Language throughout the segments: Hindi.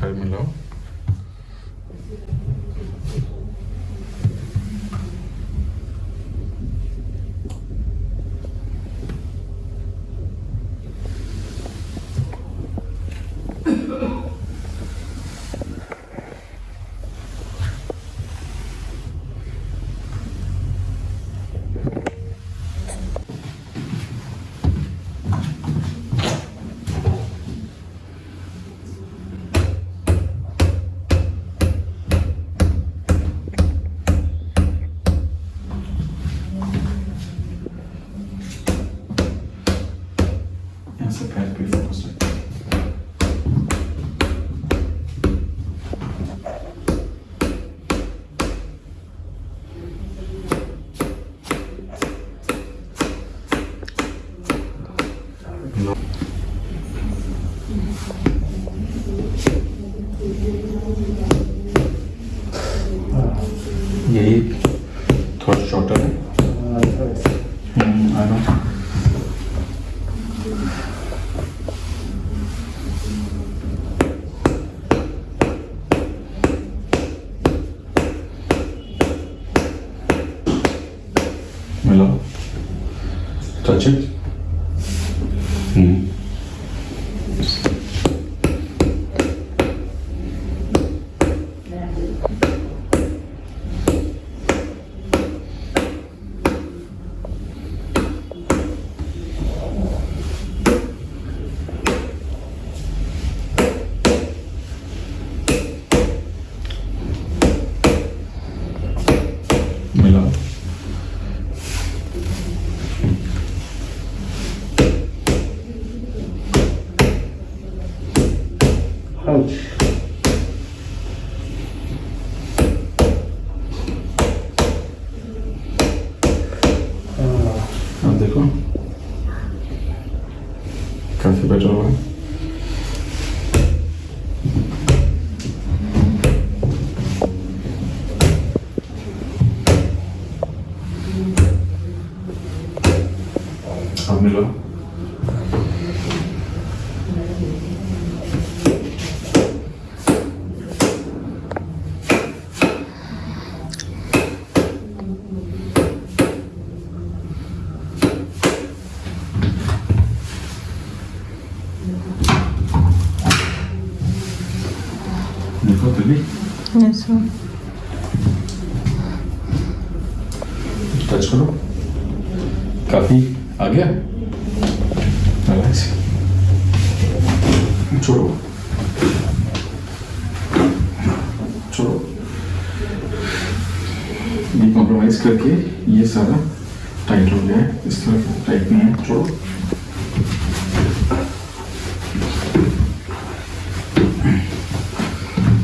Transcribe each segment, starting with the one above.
Herr यही थोड़ा शॉर्टर है हम्म, I know. Hello. Touch it. sim. 그냥 안 되고 가서 배정을 안 밀어? भी Yes, sir. टच करो। काफ़ी आ गया। छोड़ो। छोड़ो। ये कॉम्प्रोमाइज करके ये सारा टाइट हो गया है। इस तरफ़ टाइट नहीं है। छोड़ो।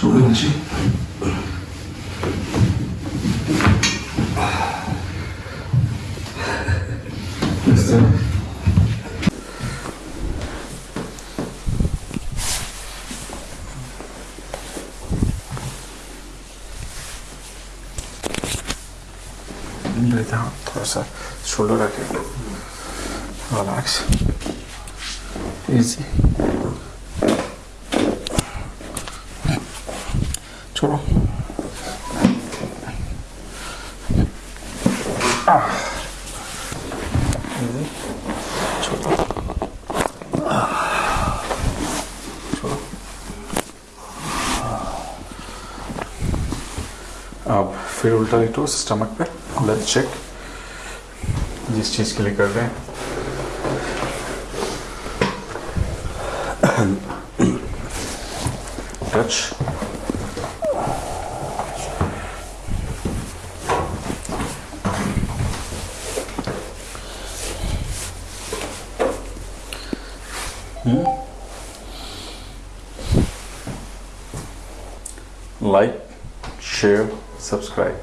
Je vous relax easy. छोड़ो। अब फिर उल्टा लेटो स्टमक पे लेट्स चेक जिस चीज़ के लिए कर रहे हैं। Hmm? like share subscribe.